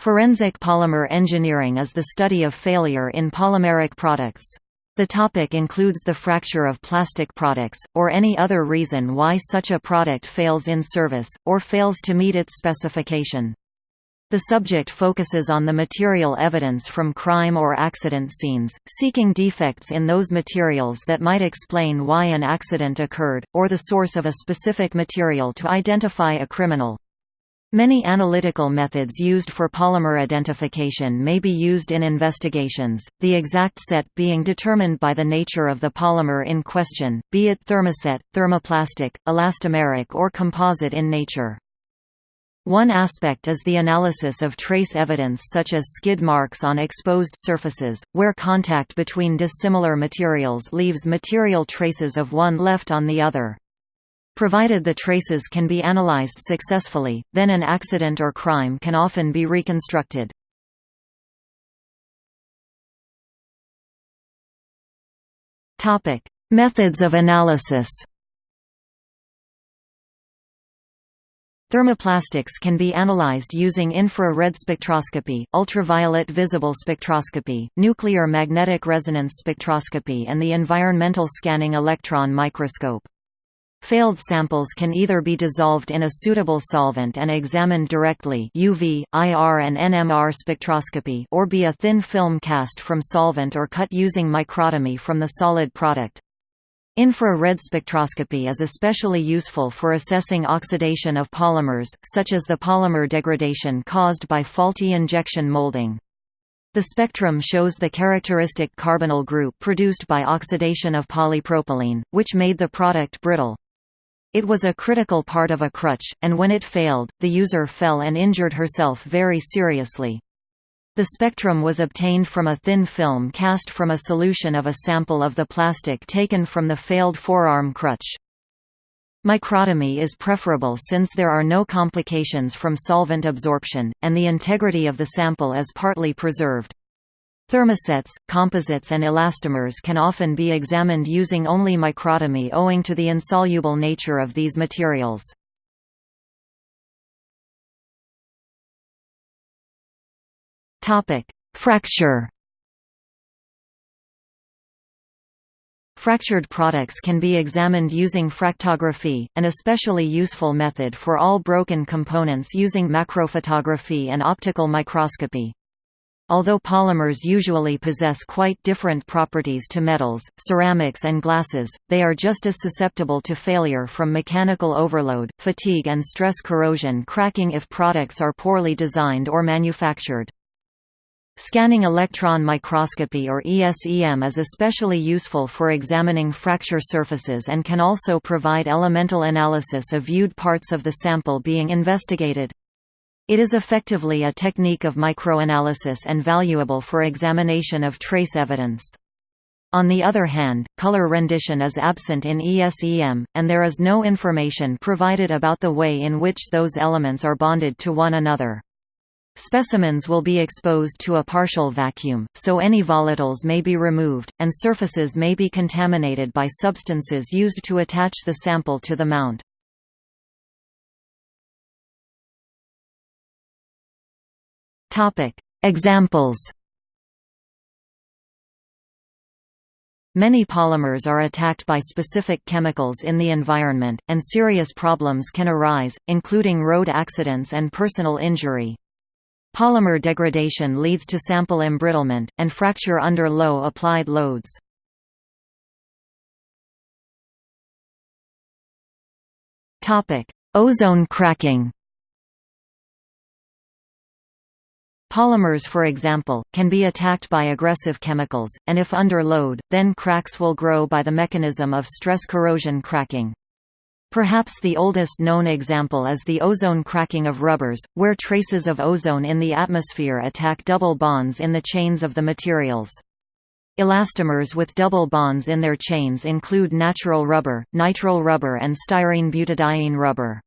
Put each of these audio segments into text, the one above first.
Forensic polymer engineering is the study of failure in polymeric products. The topic includes the fracture of plastic products, or any other reason why such a product fails in service, or fails to meet its specification. The subject focuses on the material evidence from crime or accident scenes, seeking defects in those materials that might explain why an accident occurred, or the source of a specific material to identify a criminal. Many analytical methods used for polymer identification may be used in investigations, the exact set being determined by the nature of the polymer in question, be it thermoset, thermoplastic, elastomeric or composite in nature. One aspect is the analysis of trace evidence such as skid marks on exposed surfaces, where contact between dissimilar materials leaves material traces of one left on the other. Provided the traces can be analyzed successfully, then an accident or crime can often be reconstructed. Methods of analysis Thermoplastics can be analyzed using infrared spectroscopy, ultraviolet visible spectroscopy, nuclear magnetic resonance spectroscopy and the environmental scanning electron microscope. Failed samples can either be dissolved in a suitable solvent and examined directly UV, IR and NMR spectroscopy or be a thin film cast from solvent or cut using microtomy from the solid product. Infrared spectroscopy is especially useful for assessing oxidation of polymers, such as the polymer degradation caused by faulty injection molding. The spectrum shows the characteristic carbonyl group produced by oxidation of polypropylene, which made the product brittle. It was a critical part of a crutch, and when it failed, the user fell and injured herself very seriously. The spectrum was obtained from a thin film cast from a solution of a sample of the plastic taken from the failed forearm crutch. Microtomy is preferable since there are no complications from solvent absorption, and the integrity of the sample is partly preserved. Thermosets, composites and elastomers can often be examined using only microtomy owing to the insoluble nature of these materials. Fracture Fractured products can be examined using fractography, an especially useful method for all broken components using macrophotography and optical microscopy. Although polymers usually possess quite different properties to metals, ceramics and glasses, they are just as susceptible to failure from mechanical overload, fatigue and stress corrosion cracking if products are poorly designed or manufactured. Scanning electron microscopy or ESEM is especially useful for examining fracture surfaces and can also provide elemental analysis of viewed parts of the sample being investigated. It is effectively a technique of microanalysis and valuable for examination of trace evidence. On the other hand, color rendition is absent in ESEM, and there is no information provided about the way in which those elements are bonded to one another. Specimens will be exposed to a partial vacuum, so any volatiles may be removed, and surfaces may be contaminated by substances used to attach the sample to the mount. Examples. Many polymers are attacked by specific chemicals in the environment, and serious problems can arise, including road accidents and personal injury. Polymer degradation leads to sample embrittlement, and fracture under low applied loads. Ozone cracking Polymers for example, can be attacked by aggressive chemicals, and if under load, then cracks will grow by the mechanism of stress corrosion cracking. Perhaps the oldest known example is the ozone cracking of rubbers, where traces of ozone in the atmosphere attack double bonds in the chains of the materials. Elastomers with double bonds in their chains include natural rubber, nitrile rubber and styrene butadiene rubber.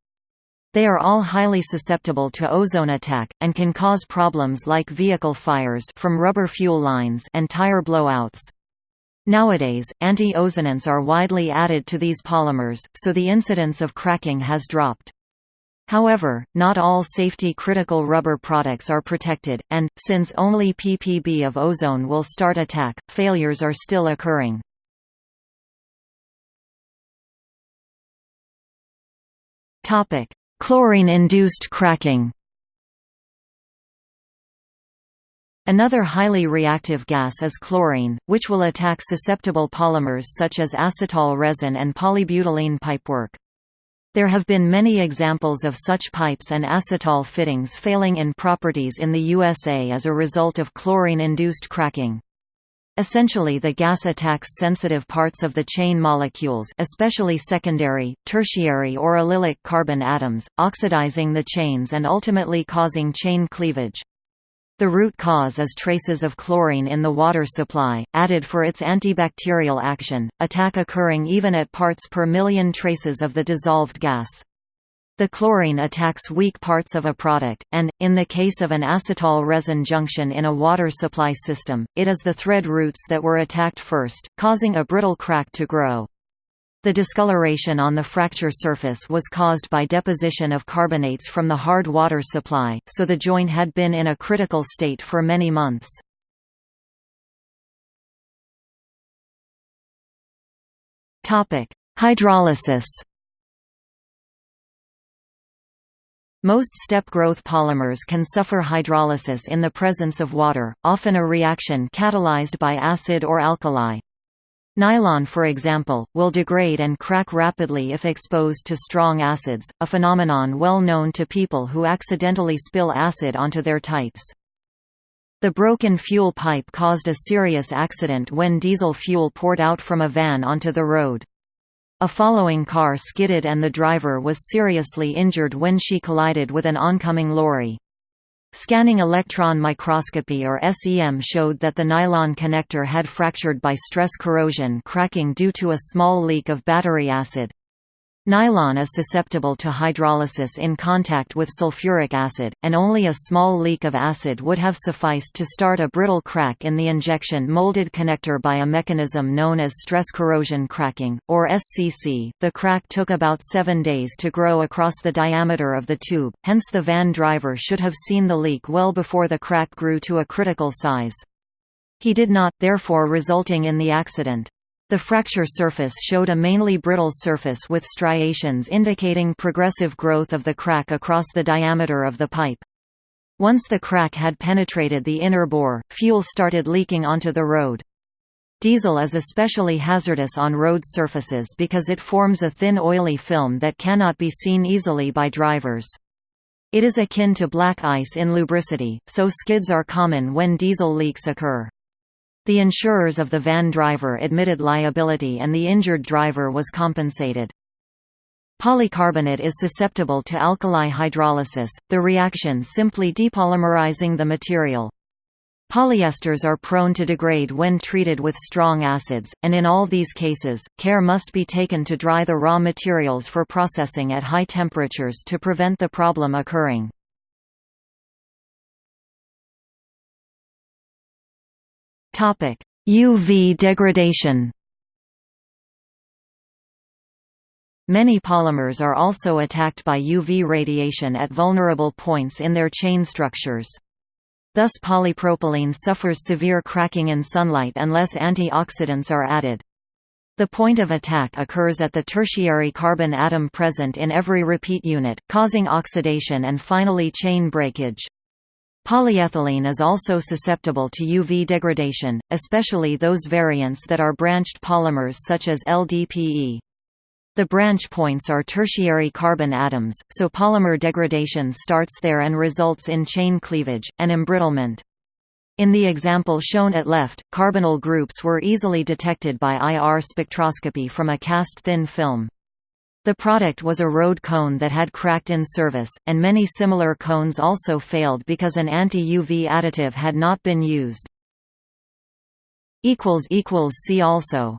They are all highly susceptible to ozone attack, and can cause problems like vehicle fires from rubber fuel lines and tire blowouts. Nowadays, anti-ozonants are widely added to these polymers, so the incidence of cracking has dropped. However, not all safety-critical rubber products are protected, and, since only ppb of ozone will start attack, failures are still occurring. Chlorine-induced cracking Another highly reactive gas is chlorine, which will attack susceptible polymers such as acetal resin and polybutylene pipework. There have been many examples of such pipes and acetal fittings failing in properties in the USA as a result of chlorine-induced cracking. Essentially the gas attacks sensitive parts of the chain molecules especially secondary, tertiary or allylic carbon atoms, oxidizing the chains and ultimately causing chain cleavage. The root cause is traces of chlorine in the water supply, added for its antibacterial action, attack occurring even at parts per million traces of the dissolved gas. The chlorine attacks weak parts of a product, and, in the case of an acetal resin junction in a water supply system, it is the thread roots that were attacked first, causing a brittle crack to grow. The discoloration on the fracture surface was caused by deposition of carbonates from the hard water supply, so the joint had been in a critical state for many months. Hydrolysis Most step-growth polymers can suffer hydrolysis in the presence of water, often a reaction catalyzed by acid or alkali. Nylon for example, will degrade and crack rapidly if exposed to strong acids, a phenomenon well known to people who accidentally spill acid onto their tights. The broken fuel pipe caused a serious accident when diesel fuel poured out from a van onto the road. A following car skidded and the driver was seriously injured when she collided with an oncoming lorry. Scanning electron microscopy or SEM showed that the nylon connector had fractured by stress corrosion cracking due to a small leak of battery acid. Nylon is susceptible to hydrolysis in contact with sulfuric acid, and only a small leak of acid would have sufficed to start a brittle crack in the injection molded connector by a mechanism known as stress corrosion cracking, or SCC. The crack took about seven days to grow across the diameter of the tube, hence the van driver should have seen the leak well before the crack grew to a critical size. He did not, therefore resulting in the accident. The fracture surface showed a mainly brittle surface with striations indicating progressive growth of the crack across the diameter of the pipe. Once the crack had penetrated the inner bore, fuel started leaking onto the road. Diesel is especially hazardous on road surfaces because it forms a thin oily film that cannot be seen easily by drivers. It is akin to black ice in lubricity, so skids are common when diesel leaks occur. The insurers of the van driver admitted liability and the injured driver was compensated. Polycarbonate is susceptible to alkali hydrolysis, the reaction simply depolymerizing the material. Polyesters are prone to degrade when treated with strong acids, and in all these cases, care must be taken to dry the raw materials for processing at high temperatures to prevent the problem occurring. Topic: UV degradation. Many polymers are also attacked by UV radiation at vulnerable points in their chain structures. Thus polypropylene suffers severe cracking in sunlight unless antioxidants are added. The point of attack occurs at the tertiary carbon atom present in every repeat unit, causing oxidation and finally chain breakage. Polyethylene is also susceptible to UV degradation, especially those variants that are branched polymers such as LDPE. The branch points are tertiary carbon atoms, so polymer degradation starts there and results in chain cleavage, and embrittlement. In the example shown at left, carbonyl groups were easily detected by IR spectroscopy from a cast-thin film. The product was a road cone that had cracked in service, and many similar cones also failed because an anti-UV additive had not been used. See also